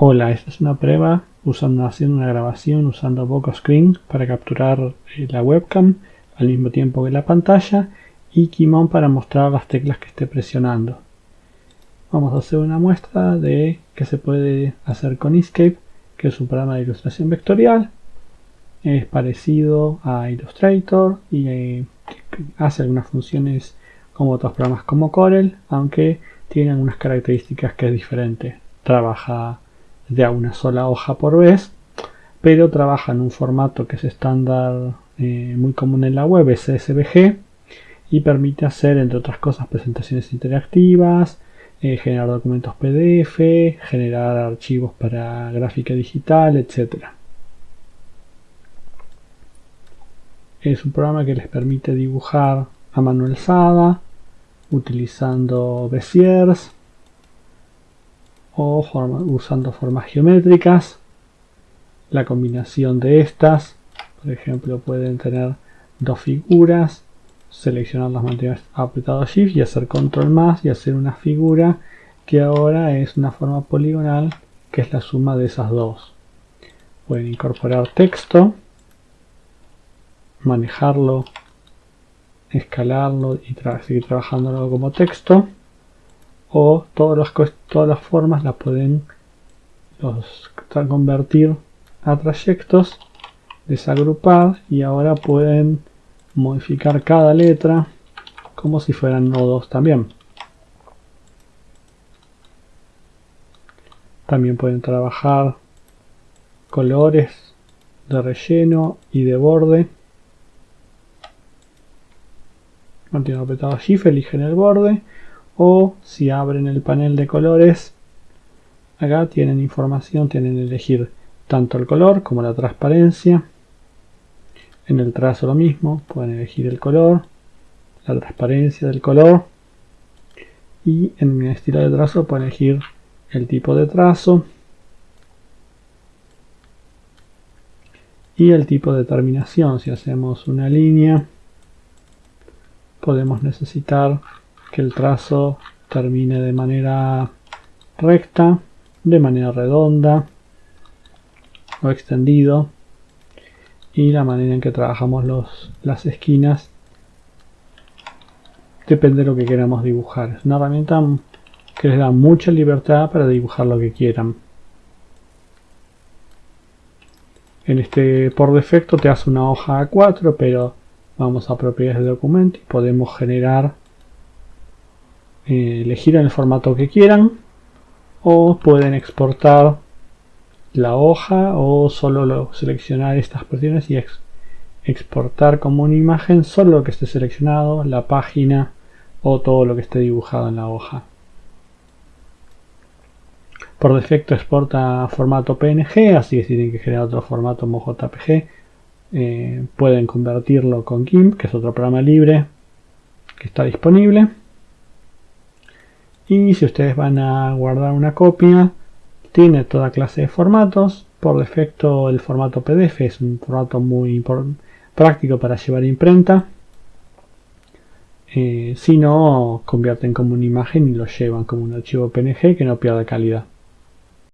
Hola, esta es una prueba usando, haciendo una grabación usando Voco Screen para capturar eh, la webcam al mismo tiempo que la pantalla y Kimon para mostrar las teclas que esté presionando. Vamos a hacer una muestra de qué se puede hacer con Inkscape, que es un programa de ilustración vectorial. Es parecido a Illustrator y eh, hace algunas funciones como otros programas como Corel, aunque tiene algunas características que es diferente. Trabaja de a una sola hoja por vez, pero trabaja en un formato que es estándar eh, muy común en la web, y permite hacer, entre otras cosas, presentaciones interactivas, eh, generar documentos PDF, generar archivos para gráfica digital, etc. Es un programa que les permite dibujar a mano alzada, utilizando Beziers, o usando formas geométricas. La combinación de estas, por ejemplo, pueden tener dos figuras, seleccionar las mantener apretado Shift y hacer Control más y hacer una figura que ahora es una forma poligonal que es la suma de esas dos. Pueden incorporar texto, manejarlo, escalarlo y seguir trabajándolo como texto o todas las, todas las formas las pueden los, convertir a trayectos, desagrupar y ahora pueden modificar cada letra como si fueran nodos también. También pueden trabajar colores de relleno y de borde. Mantienen apretado Shift, eligen el borde o si abren el panel de colores acá tienen información, tienen elegir tanto el color como la transparencia. En el trazo lo mismo, pueden elegir el color la transparencia del color. Y en el estilo de trazo pueden elegir el tipo de trazo y el tipo de terminación. Si hacemos una línea podemos necesitar que el trazo termine de manera recta, de manera redonda o extendido y la manera en que trabajamos los, las esquinas depende de lo que queramos dibujar. Es una herramienta que les da mucha libertad para dibujar lo que quieran. En este por defecto te hace una hoja A4, pero vamos a propiedades de documento y podemos generar eh, elegir el formato que quieran o pueden exportar la hoja o solo seleccionar estas porciones y exportar como una imagen solo lo que esté seleccionado, la página o todo lo que esté dibujado en la hoja. Por defecto exporta formato PNG, así que si tienen que generar otro formato como JPG, eh, pueden convertirlo con GIMP, que es otro programa libre que está disponible y si ustedes van a guardar una copia tiene toda clase de formatos. Por defecto el formato PDF es un formato muy práctico para llevar imprenta. Eh, si no convierten como una imagen y lo llevan como un archivo PNG que no pierde calidad